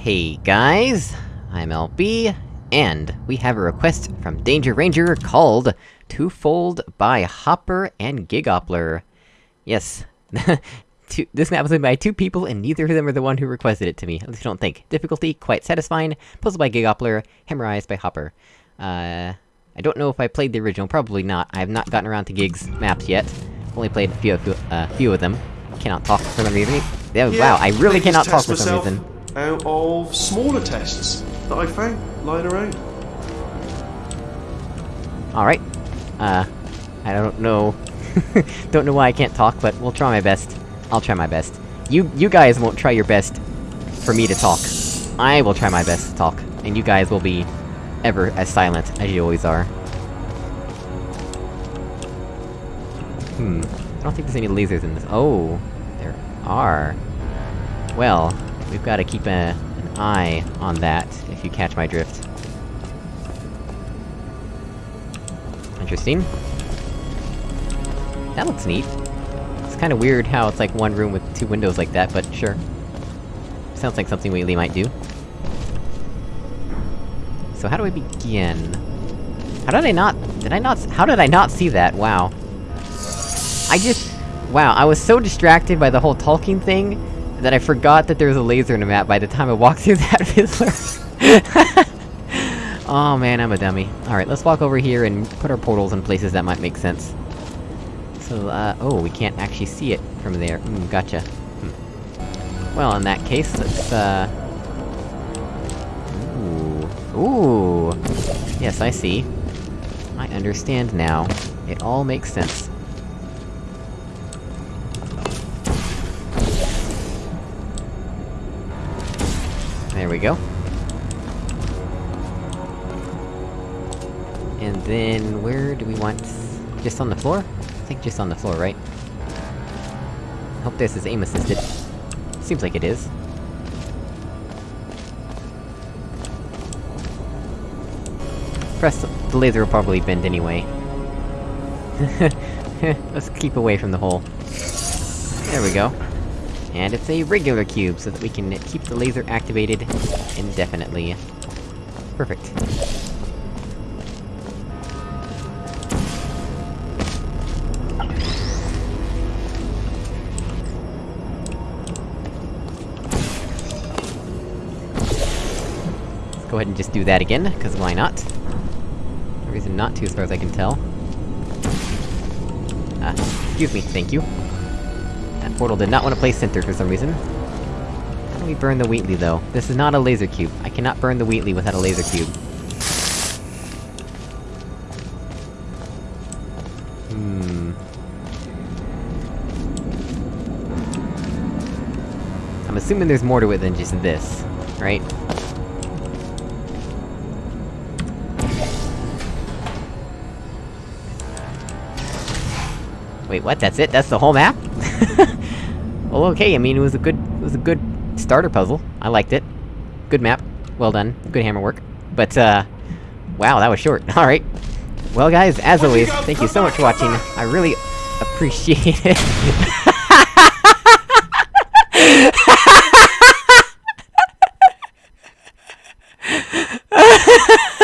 Hey guys, I'm LB, and we have a request from Danger Ranger called Twofold by Hopper and Gigoppler. Yes, two, this map was made by two people, and neither of them are the one who requested it to me, at least I don't think. Difficulty, quite satisfying, puzzle by Gigoppler, Hammer by Hopper. Uh... I don't know if I played the original, probably not. I have not gotten around to Gig's maps yet. Only played a few, a few, uh, few of them. Cannot talk for some reason. Yeah, wow, I really cannot talk for some reason. Out of smaller tests that I found lying around. Alright. Uh, I don't know... don't know why I can't talk, but we'll try my best. I'll try my best. You- you guys won't try your best for me to talk. I will try my best to talk, and you guys will be ever as silent as you always are. Hmm. I don't think there's any lasers in this- oh! There are. Well, we've gotta keep a, an eye on that, if you catch my drift. Interesting. That looks neat. It's kinda weird how it's like one room with two windows like that, but sure. Sounds like something Wheatley might do. So how do I begin? How did I not- did I not- how did I not see that? Wow. I just- wow, I was so distracted by the whole talking thing, that I forgot that there was a laser in the map by the time I walked through that fizzler. oh man, I'm a dummy. Alright, let's walk over here and put our portals in places that might make sense. So, uh, oh, we can't actually see it from there. Hmm, gotcha. Hmm. Well, in that case, let's, uh... Ooh. Ooh! Yes, I see. I understand now. It all makes sense. We go. And then, where do we want... Just on the floor? I think just on the floor, right? Hope this is aim-assisted. Seems like it is. Press- the laser will probably bend anyway. Let's keep away from the hole. There we go. And it's a regular cube, so that we can keep the laser activated indefinitely. Perfect. Let's go ahead and just do that again, cause why not? No reason not to, as far as I can tell. Ah, excuse me, thank you. That portal did not want to play center for some reason. How do we burn the Wheatley, though? This is not a laser cube. I cannot burn the Wheatley without a laser cube. Hmm... I'm assuming there's more to it than just this, right? Wait, what? That's it? That's the whole map? well, okay, I mean, it was a good- it was a good starter puzzle. I liked it. Good map. Well done. Good hammer work. But, uh... Wow, that was short. Alright. Well guys, as always, you thank you so much for watching. I really appreciate it. Ha